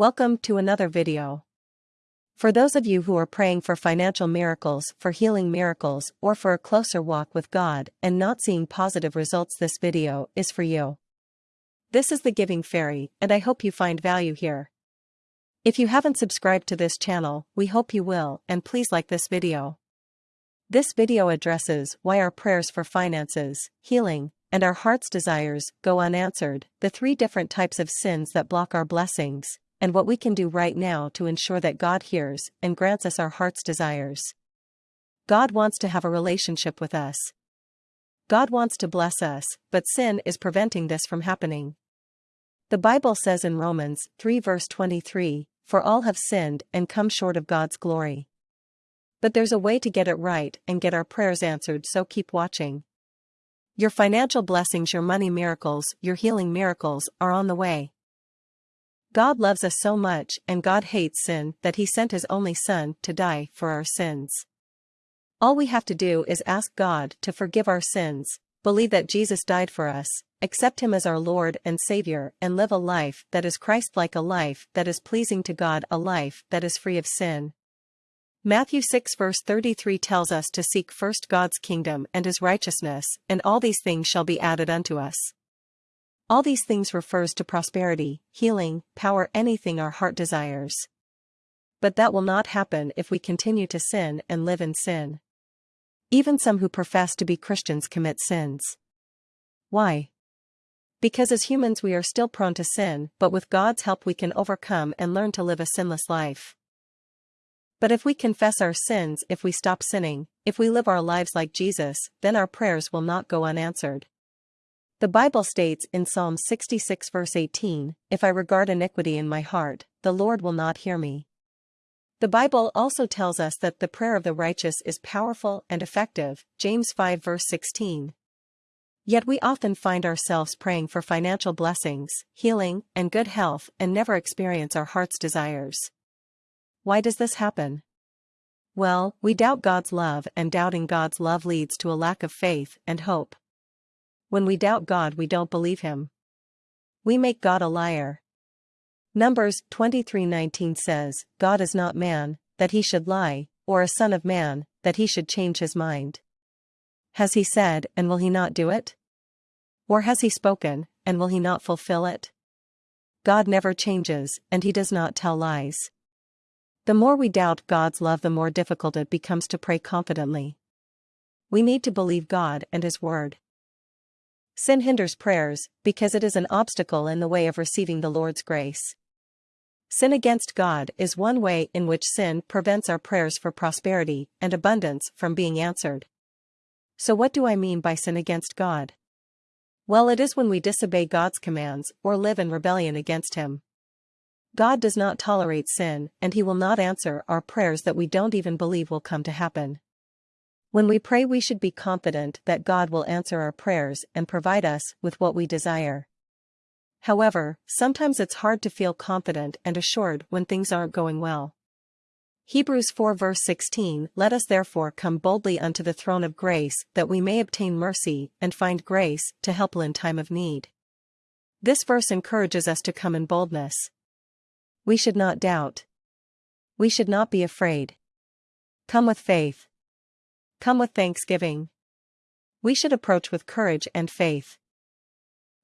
Welcome to another video. For those of you who are praying for financial miracles, for healing miracles, or for a closer walk with God and not seeing positive results this video is for you. This is the Giving Fairy and I hope you find value here. If you haven't subscribed to this channel, we hope you will and please like this video. This video addresses why our prayers for finances, healing, and our heart's desires go unanswered, the three different types of sins that block our blessings, and what we can do right now to ensure that God hears and grants us our heart's desires. God wants to have a relationship with us. God wants to bless us, but sin is preventing this from happening. The Bible says in Romans 3 verse 23, For all have sinned and come short of God's glory. But there's a way to get it right and get our prayers answered so keep watching. Your financial blessings, your money miracles, your healing miracles are on the way. God loves us so much and God hates sin that he sent his only son to die for our sins. All we have to do is ask God to forgive our sins, believe that Jesus died for us, accept him as our Lord and Savior and live a life that is Christ-like a life that is pleasing to God a life that is free of sin. Matthew 6 verse 33 tells us to seek first God's kingdom and his righteousness, and all these things shall be added unto us. All these things refers to prosperity, healing, power anything our heart desires. But that will not happen if we continue to sin and live in sin. Even some who profess to be Christians commit sins. Why? Because as humans we are still prone to sin, but with God's help we can overcome and learn to live a sinless life. But if we confess our sins, if we stop sinning, if we live our lives like Jesus, then our prayers will not go unanswered. The Bible states in Psalm 66 verse 18, If I regard iniquity in my heart, the Lord will not hear me. The Bible also tells us that the prayer of the righteous is powerful and effective, James 5 verse 16. Yet we often find ourselves praying for financial blessings, healing, and good health and never experience our heart's desires. Why does this happen? Well, we doubt God's love and doubting God's love leads to a lack of faith and hope. When we doubt God we don't believe him. We make God a liar. Numbers 23:19 says, God is not man, that he should lie, or a son of man, that he should change his mind. Has he said, and will he not do it? Or has he spoken, and will he not fulfill it? God never changes, and he does not tell lies. The more we doubt God's love the more difficult it becomes to pray confidently. We need to believe God and his word. Sin hinders prayers, because it is an obstacle in the way of receiving the Lord's grace. Sin against God is one way in which sin prevents our prayers for prosperity and abundance from being answered. So what do I mean by sin against God? Well it is when we disobey God's commands or live in rebellion against Him. God does not tolerate sin and He will not answer our prayers that we don't even believe will come to happen. When we pray we should be confident that God will answer our prayers and provide us with what we desire. However, sometimes it's hard to feel confident and assured when things aren't going well. Hebrews 4 verse 16 Let us therefore come boldly unto the throne of grace that we may obtain mercy and find grace to help in time of need. This verse encourages us to come in boldness. We should not doubt. We should not be afraid. Come with faith. Come with thanksgiving. We should approach with courage and faith.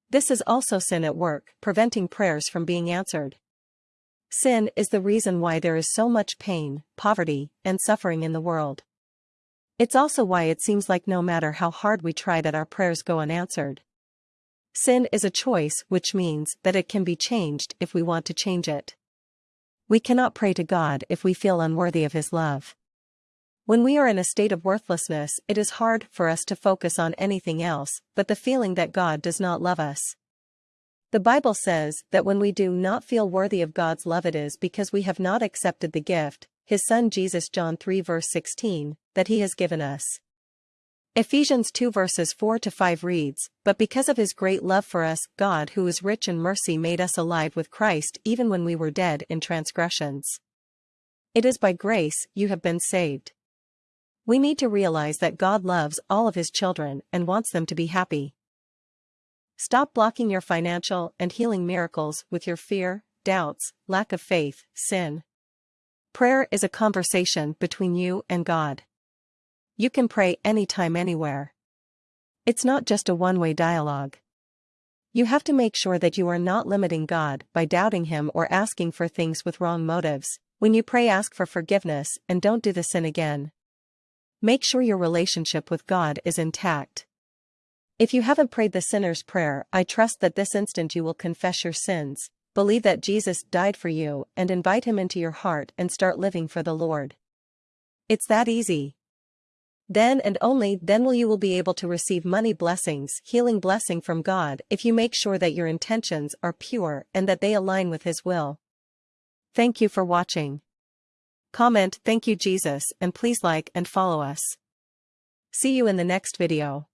This is also sin at work, preventing prayers from being answered. Sin is the reason why there is so much pain, poverty, and suffering in the world. It's also why it seems like no matter how hard we try that our prayers go unanswered. Sin is a choice which means that it can be changed if we want to change it. We cannot pray to God if we feel unworthy of His love. When we are in a state of worthlessness, it is hard for us to focus on anything else but the feeling that God does not love us. The Bible says that when we do not feel worthy of God's love it is because we have not accepted the gift, his son Jesus John 3 verse 16, that he has given us. Ephesians 2 verses 4 to 5 reads, But because of his great love for us, God who is rich in mercy made us alive with Christ even when we were dead in transgressions. It is by grace you have been saved. We need to realize that God loves all of his children and wants them to be happy. Stop blocking your financial and healing miracles with your fear, doubts, lack of faith, sin. Prayer is a conversation between you and God. You can pray anytime anywhere. It's not just a one-way dialogue. You have to make sure that you are not limiting God by doubting Him or asking for things with wrong motives. When you pray ask for forgiveness and don't do the sin again. Make sure your relationship with God is intact. If you haven't prayed the sinner's prayer, I trust that this instant you will confess your sins, believe that Jesus died for you, and invite him into your heart and start living for the Lord. It's that easy. Then and only then will you will be able to receive money blessings, healing blessing from God if you make sure that your intentions are pure and that they align with His will. Thank you for watching. Comment thank you Jesus and please like and follow us. See you in the next video.